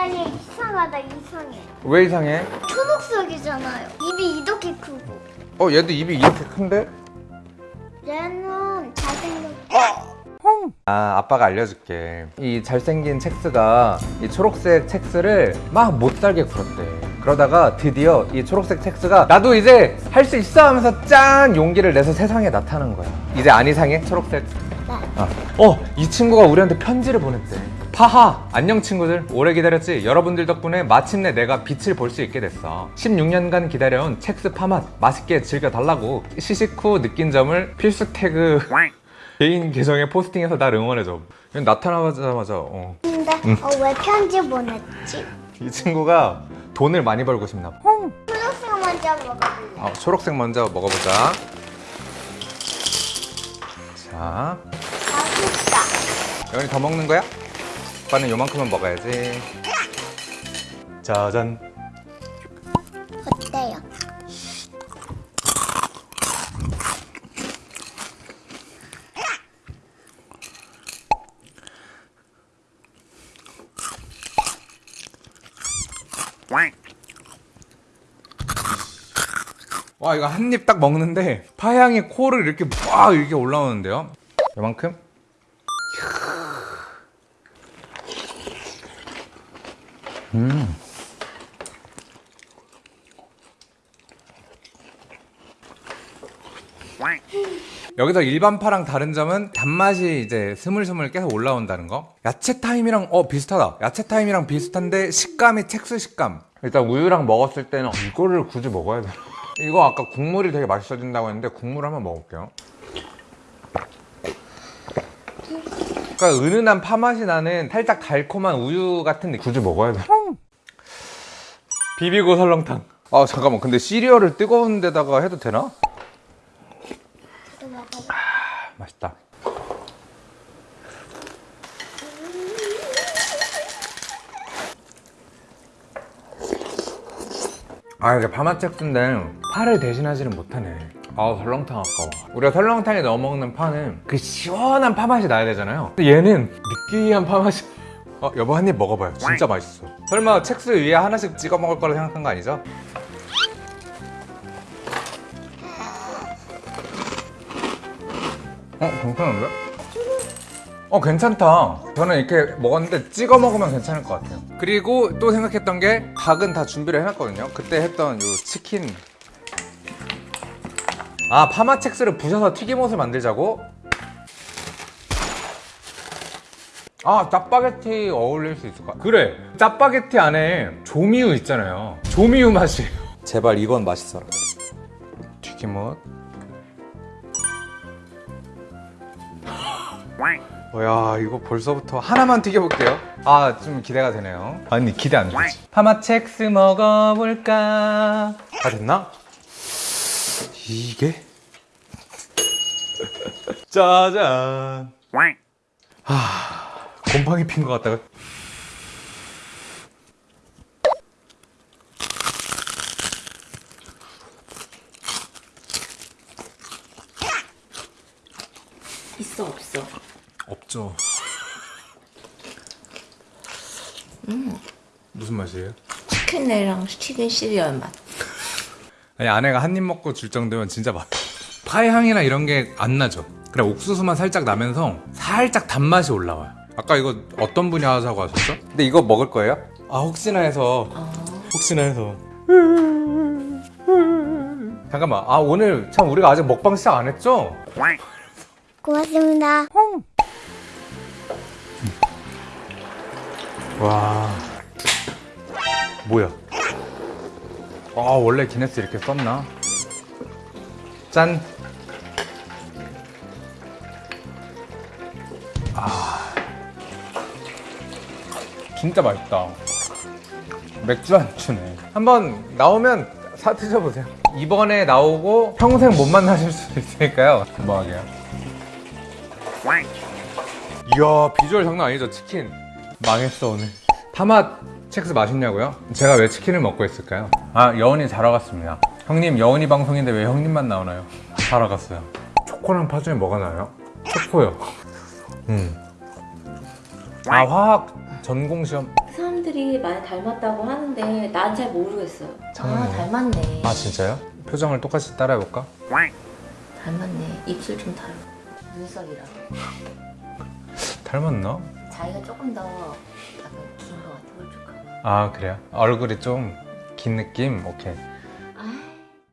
아니 이상하다 이상해 왜 이상해? 초록색이잖아요 입이 이렇게 크고 어 얘도 입이 이렇게 큰데? 얘는 잘생겼 아 아빠가 알려줄게 이 잘생긴 첵스가 이 초록색 첵스를 막 못살게 굴었대 그러다가 드디어 이 초록색 첵스가 나도 이제 할 수 있어 하면서 짠 용기를 내서 세상에 나타난 거야 이제 안 이상해? 초록색 아. 어, 이 친구가 우리한테 편지를 보냈대. 파하! 안녕 친구들. 오래 기다렸지? 여러분들 덕분에 마침내 내가 빛을 볼 수 있게 됐어. 16년간 기다려온 첵스 파맛 맛있게 즐겨달라고 시식 후 느낀 점을 필수 태그 개인 계정에 포스팅해서 날 응원해줘. 나타나자마자 어. 근데 어, 왜 편지 보냈지? 이 친구가 돈을 많이 벌고 싶나 봐. 초록색 먼저 먹어볼래 어, 초록색 먼저 먹어보자. 자, 맛있다 여원이 더 먹는 거야? 오빠는 요만큼은 먹어야지. 짜잔. 어때요? 와 이거 한 입 딱 먹는데 파향이 코를 이렇게 막 이렇게 올라오는데요 요만큼? 음. 여기서 일반 파랑 다른 점은 단맛이 이제 스물스물 계속 올라온다는 거? 야채 타임이랑 어 비슷하다. 야채 타임이랑 비슷한데 식감이 첵스 식감. 일단 우유랑 먹었을 때는 이거를 굳이 먹어야 되나? 이거 아까 국물이 되게 맛있어진다고 했는데 국물 한번 먹을게요. 그러니까 은은한 파 맛이 나는 살짝 달콤한 우유 같은 느낌. 굳이 먹어야 돼 비비고 설렁탕. 아 잠깐만. 근데 시리얼을 뜨거운 데다가 해도 되나? 또 먹어봐 맛있다. 아 이게 파마첵스인데 파를 대신하지는 못하네. 아 설렁탕 아까워. 우리가 설렁탕에 넣어 먹는 파는 그 시원한 파 맛이 나야 되잖아요. 근데 얘는 느끼한 파 맛이 어 여보 한 입 먹어봐요 진짜 맛있어 설마 첵스 위에 하나씩 찍어 먹을 거라 생각한 거 아니죠? 어 괜찮은데? 어 괜찮다 저는 이렇게 먹었는데 찍어 먹으면 괜찮을 것 같아요 그리고 또 생각했던 게 닭은 다 준비를 해놨거든요 그때 했던 요 치킨 아 파마 첵스를 부셔서 튀김옷을 만들자고? 아 짜파게티 어울릴 수 있을 것 같아 그래. 짜파게티 안에 조미유 있잖아요. 조미유 맛이에요 제발 이건 맛있어라. 튀김옷. 어, 야 이거 벌써부터 하나만 튀겨볼게요. 아 좀 기대가 되네요. 아니 기대 안 되지. 파마첵스 먹어볼까? 다 됐나? 이게? 짜잔. 하 곰팡이 핀 것 같다가 있어 없어? 없죠 무슨 맛이에요? 치킨이랑 치킨 시리얼 맛. 아니 아내가 한 입 먹고 줄 정도면 진짜 맛 파의 향이나 이런 게 안 나죠 그냥 옥수수만 살짝 나면서 살짝 단맛이 올라와요 아까 이거 어떤 분이 하자고 하셨죠? 근데 이거 먹을 거예요? 아 혹시나 해서 혹시나 해서 잠깐만 아 오늘 참 우리가 아직 먹방 시작 안 했죠? 고맙습니다 와 뭐야 아 원래 기네스 이렇게 썼나? 짠 진짜 맛있다 맥주 안주네 한번 나오면 사 드셔보세요 이번에 나오고 평생 못 만나실 수도 있으니까요 하게요 이야 비주얼 장난 아니죠 치킨 망했어 오늘 파맛 첵스 맛있냐고요? 제가 왜 치킨을 먹고 있을까요? 아 여운이 자러 갔습니다 형님 여운이 방송인데 왜 형님만 나오나요? 자러 갔어요 초코랑 파 중에 뭐가 나요? 초코요 음. 아 화학 전공 시험 사람들이 많이 닮았다고 하는데 난 잘 모르겠어요. 아 장난이에요? 닮았네. 아 진짜요? 표정을 똑같이 따라해볼까? 닮았네. 입술 좀 닮아. 눈썹이랑. 닮았나? 자기가 조금 더 약간 긴것 같아 홀쭉하고. 아 그래요? 얼굴이 좀 긴 느낌? 오케이